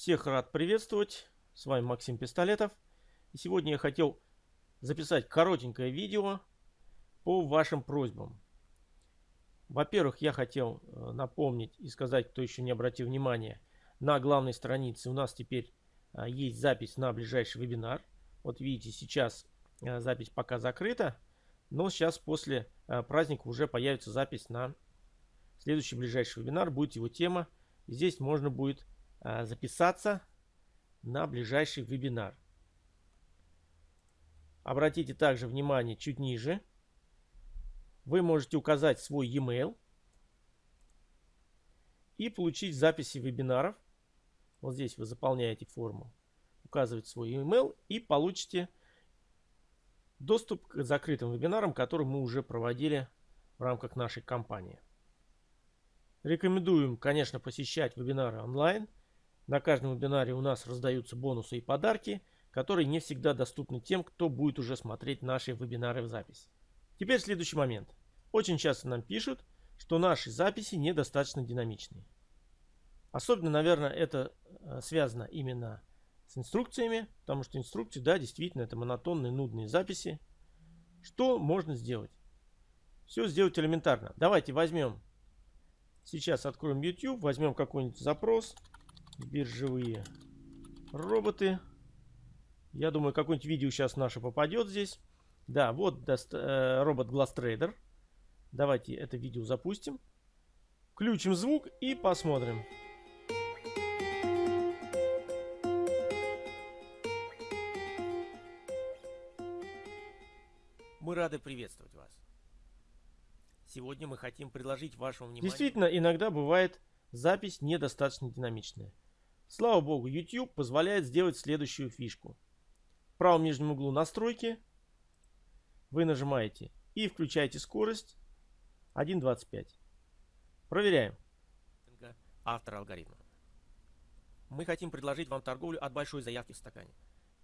Всех рад приветствовать. С вами Максим Пистолетов. И сегодня я хотел записать коротенькое видео по вашим просьбам. Во-первых, я хотел э, напомнить и сказать, кто еще не обратил внимания, на главной странице у нас теперь э, есть запись на ближайший вебинар. Вот видите, сейчас э, запись пока закрыта, но сейчас после праздника уже появится запись на следующий ближайший вебинар. Будет его тема. Здесь можно будет записаться на ближайший вебинар. Обратите также внимание чуть ниже. Вы можете указать свой e-mail и получить записи вебинаров. Вот здесь вы заполняете форму, указываете свой e-mail и получите доступ к закрытым вебинарам, которые мы уже проводили в рамках нашей компании. Рекомендуем, конечно, посещать вебинары онлайн – на каждом вебинаре у нас раздаются бонусы и подарки, которые не всегда доступны тем, кто будет уже смотреть наши вебинары в запись. Теперь следующий момент. Очень часто нам пишут, что наши записи недостаточно динамичные. Особенно, наверное, это э, связано именно с инструкциями, потому что инструкции, да, действительно, это монотонные, нудные записи. Что можно сделать? Все сделать элементарно. Давайте возьмем, сейчас откроем YouTube, возьмем какой-нибудь запрос биржевые роботы. Я думаю, какое-нибудь видео сейчас наше попадет здесь. Да, вот э, робот Trader. Давайте это видео запустим. Включим звук и посмотрим. Мы рады приветствовать вас. Сегодня мы хотим предложить вашему вниманию... Действительно, иногда бывает запись недостаточно динамичная. Слава богу, YouTube позволяет сделать следующую фишку. В правом нижнем углу настройки вы нажимаете и включаете скорость 1.25. Проверяем. Автор алгоритма. Мы хотим предложить вам торговлю от большой заявки в стакане.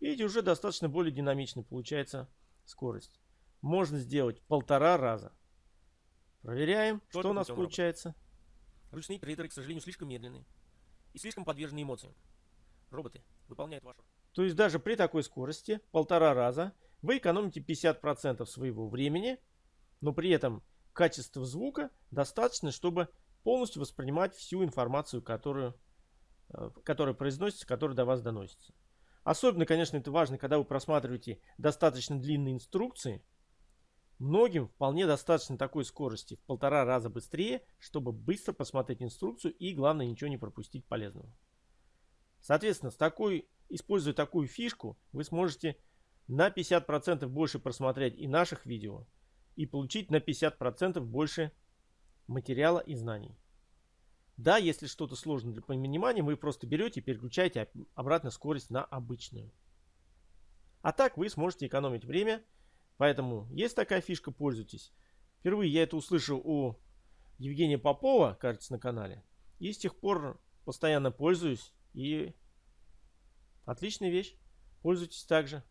Видите, уже достаточно более динамично получается скорость. Можно сделать полтора раза. Проверяем, Только что у нас получается. Ручные трейдеры, к сожалению, слишком медленные и слишком подвержены эмоциям. Роботы выполняют вашу... То есть даже при такой скорости, полтора раза, вы экономите 50% своего времени, но при этом качество звука достаточно, чтобы полностью воспринимать всю информацию, которую, э, которая произносится, которая до вас доносится. Особенно, конечно, это важно, когда вы просматриваете достаточно длинные инструкции, Многим вполне достаточно такой скорости в полтора раза быстрее, чтобы быстро посмотреть инструкцию и главное ничего не пропустить полезного. Соответственно, с такой, используя такую фишку, вы сможете на 50% больше просмотреть и наших видео, и получить на 50% больше материала и знаний. Да, если что-то сложно для понимания, вы просто берете и переключаете обратно скорость на обычную. А так вы сможете экономить время Поэтому есть такая фишка, пользуйтесь. Впервые я это услышал у Евгения Попова, кажется, на канале. И с тех пор постоянно пользуюсь. И отличная вещь. Пользуйтесь также.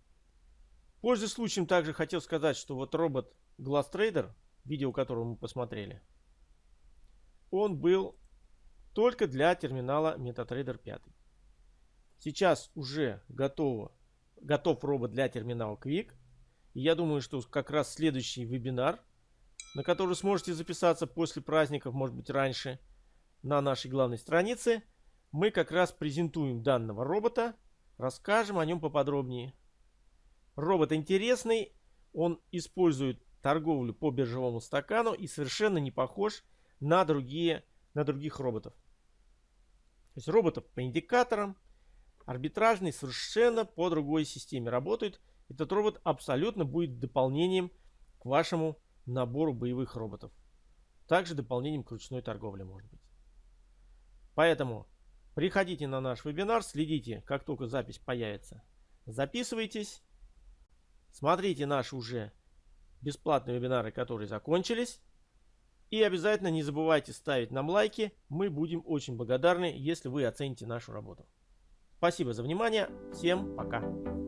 Пользуясь случаем, также хотел сказать, что вот робот Glass Trader, видео которого мы посмотрели, он был только для терминала MetaTrader 5. Сейчас уже готово, готов робот для терминала Quick я думаю, что как раз следующий вебинар, на который сможете записаться после праздников, может быть раньше, на нашей главной странице, мы как раз презентуем данного робота, расскажем о нем поподробнее. Робот интересный, он использует торговлю по биржевому стакану и совершенно не похож на, другие, на других роботов. То есть роботов по индикаторам, арбитражный совершенно по другой системе работают. Этот робот абсолютно будет дополнением к вашему набору боевых роботов. Также дополнением к ручной торговле может быть. Поэтому приходите на наш вебинар, следите, как только запись появится. Записывайтесь, смотрите наши уже бесплатные вебинары, которые закончились. И обязательно не забывайте ставить нам лайки. Мы будем очень благодарны, если вы оцените нашу работу. Спасибо за внимание. Всем пока.